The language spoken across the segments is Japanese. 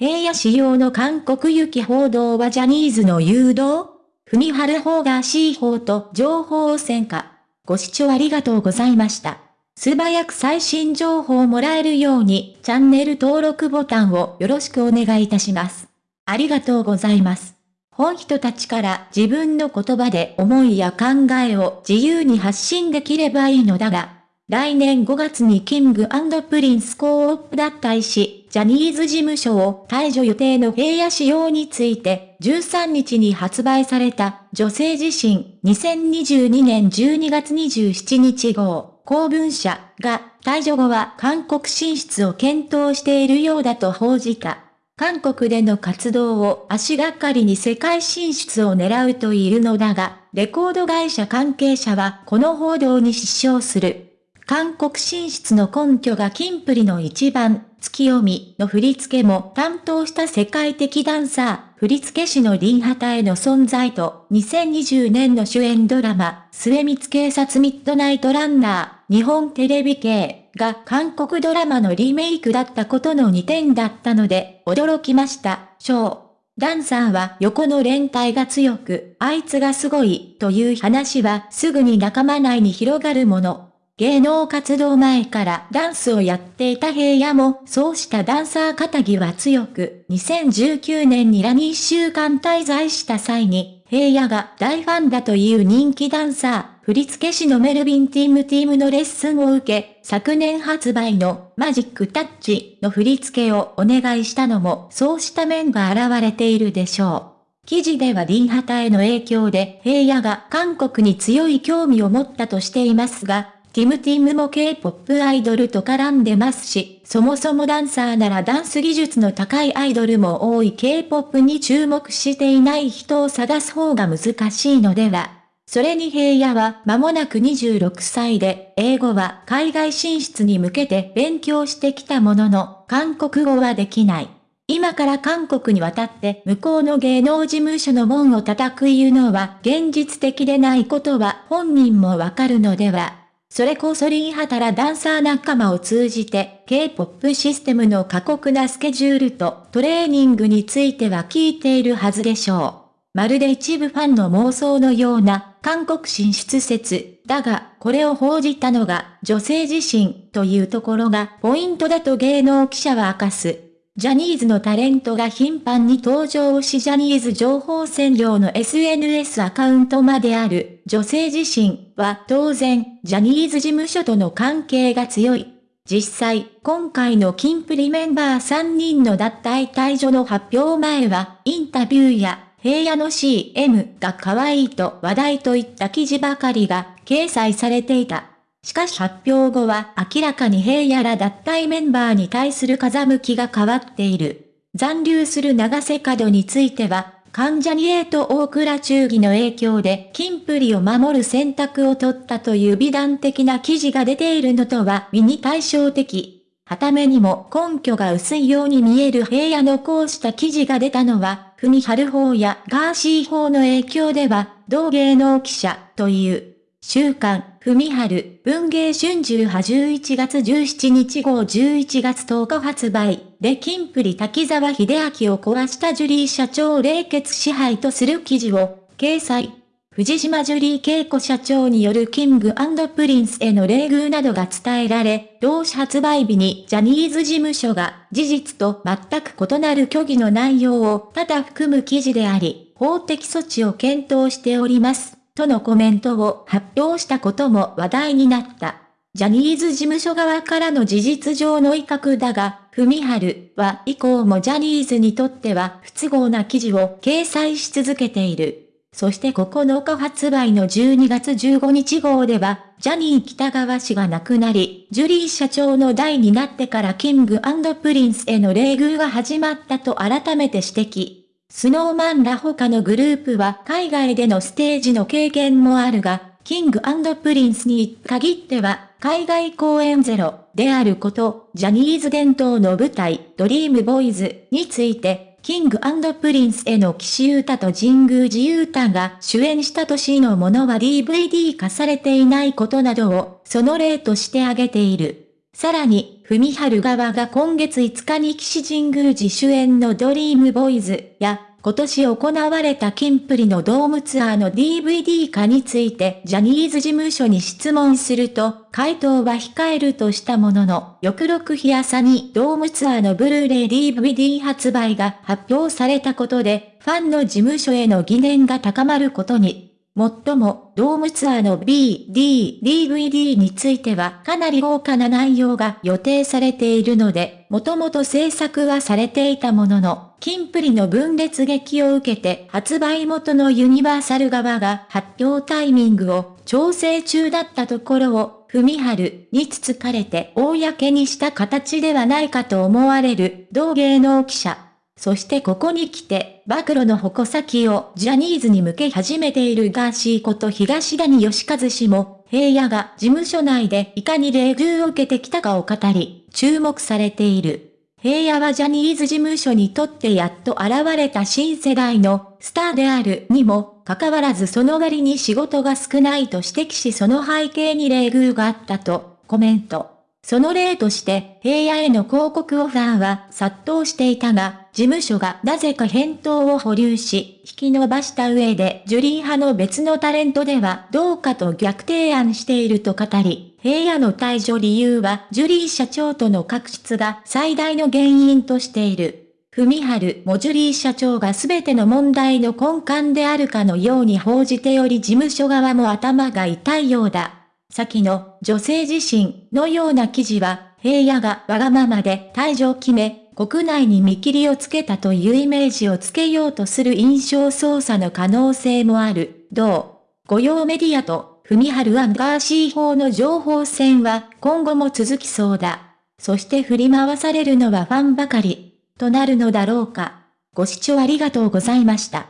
平野仕様の韓国行き報道はジャニーズの誘導？踏春法が C 法と情報戦か。ご視聴ありがとうございました。素早く最新情報をもらえるようにチャンネル登録ボタンをよろしくお願いいたします。ありがとうございます。本人たちから自分の言葉で思いや考えを自由に発信できればいいのだが、来年5月にキングプリンスコープ脱退し、ジャニーズ事務所を退場予定の平野仕様について、13日に発売された女性自身2022年12月27日号公文社が退場後は韓国進出を検討しているようだと報じた。韓国での活動を足がかりに世界進出を狙うといるのだが、レコード会社関係者はこの報道に失笑する。韓国進出の根拠がキンプリの一番、月読みの振り付けも担当した世界的ダンサー、振付師のリンハタへの存在と、2020年の主演ドラマ、末光警察ミッドナイトランナー、日本テレビ系が韓国ドラマのリメイクだったことの2点だったので、驚きました、ショー。ダンサーは横の連帯が強く、あいつがすごい、という話はすぐに仲間内に広がるもの。芸能活動前からダンスをやっていた平野も、そうしたダンサー肩着は強く、2019年にラに1週間滞在した際に、平野が大ファンだという人気ダンサー、振付師のメルビンティムティムのレッスンを受け、昨年発売のマジックタッチの振り付けをお願いしたのも、そうした面が現れているでしょう。記事ではリンハタへの影響で平野が韓国に強い興味を持ったとしていますが、ティムティムも K-POP アイドルと絡んでますし、そもそもダンサーならダンス技術の高いアイドルも多い K-POP に注目していない人を探す方が難しいのでは。それに平野は間もなく26歳で、英語は海外進出に向けて勉強してきたものの、韓国語はできない。今から韓国に渡って向こうの芸能事務所の門を叩く言うのは現実的でないことは本人もわかるのでは。それこそリンハタラダンサー仲間を通じて、K-POP システムの過酷なスケジュールとトレーニングについては聞いているはずでしょう。まるで一部ファンの妄想のような韓国進出説、だが、これを報じたのが女性自身というところがポイントだと芸能記者は明かす。ジャニーズのタレントが頻繁に登場しジャニーズ情報占領の SNS アカウントまである女性自身は当然ジャニーズ事務所との関係が強い。実際、今回のキンプリメンバー3人の脱退退場の発表前は、インタビューや平野の CM が可愛いと話題といった記事ばかりが掲載されていた。しかし発表後は明らかに平野ら脱退メンバーに対する風向きが変わっている。残留する長瀬角については、関ジャニエと大倉忠義の影響で、キンプリを守る選択を取ったという美談的な記事が出ているのとは身に対照的。はためにも根拠が薄いように見える平野のこうした記事が出たのは、文春法やガーシー法の影響では、同芸能記者という週刊、文春、文芸春秋派11月17日号11月10日発売、で金プリ滝沢秀明を壊したジュリー社長を冷血支配とする記事を、掲載。藤島ジュリー景子社長によるキングプリンスへの冷遇などが伝えられ、同誌発売日にジャニーズ事務所が事実と全く異なる虚偽の内容を多々含む記事であり、法的措置を検討しております。とのコメントを発表したことも話題になった。ジャニーズ事務所側からの事実上の威嚇だが、文春は以降もジャニーズにとっては不都合な記事を掲載し続けている。そして9日発売の12月15日号では、ジャニー喜多川氏が亡くなり、ジュリー社長の代になってからキングプリンスへの冷遇が始まったと改めて指摘。スノーマンら他のグループは海外でのステージの経験もあるが、キングプリンスに限っては海外公演ゼロであること、ジャニーズ伝統の舞台ドリームボーイズについて、キングプリンスへの岸優太と神宮寺勇太が主演した年のものは DVD 化されていないことなどをその例として挙げている。さらに、文春側が今月5日に岸神宮寺主演のドリームボーイズや、今年行われたキンプリのドームツアーの DVD 化についてジャニーズ事務所に質問すると、回答は控えるとしたものの、翌6日朝にドームツアーのブルーレイ DVD 発売が発表されたことで、ファンの事務所への疑念が高まることに、もっとも、ドームツアーの B、D、DVD についてはかなり豪華な内容が予定されているので、もともと制作はされていたものの、キンプリの分裂劇を受けて発売元のユニバーサル側が発表タイミングを調整中だったところを、文春につつかれて公にした形ではないかと思われる同芸能記者。そしてここに来て、暴露の矛先をジャニーズに向け始めているガーシーこと東谷義和氏も、平野が事務所内でいかに礼遇を受けてきたかを語り、注目されている。平野はジャニーズ事務所にとってやっと現れた新世代のスターであるにも、かかわらずその割に仕事が少ないと指摘しその背景に礼遇があったとコメント。その例として、平野への広告オファーは殺到していたが、事務所がなぜか返答を保留し、引き伸ばした上で、ジュリー派の別のタレントではどうかと逆提案していると語り、平野の退場理由は、ジュリー社長との確執が最大の原因としている。文春もジュリー社長が全ての問題の根幹であるかのように報じており事務所側も頭が痛いようだ。先の女性自身のような記事は、平野がわがままで退場を決め、国内に見切りをつけたというイメージをつけようとする印象操作の可能性もある。同、御用メディアと、文春アンガーシー法の情報戦は今後も続きそうだ。そして振り回されるのはファンばかり、となるのだろうか。ご視聴ありがとうございました。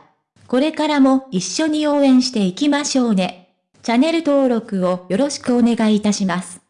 これからも一緒に応援していきましょうね。チャンネル登録をよろしくお願いいたします。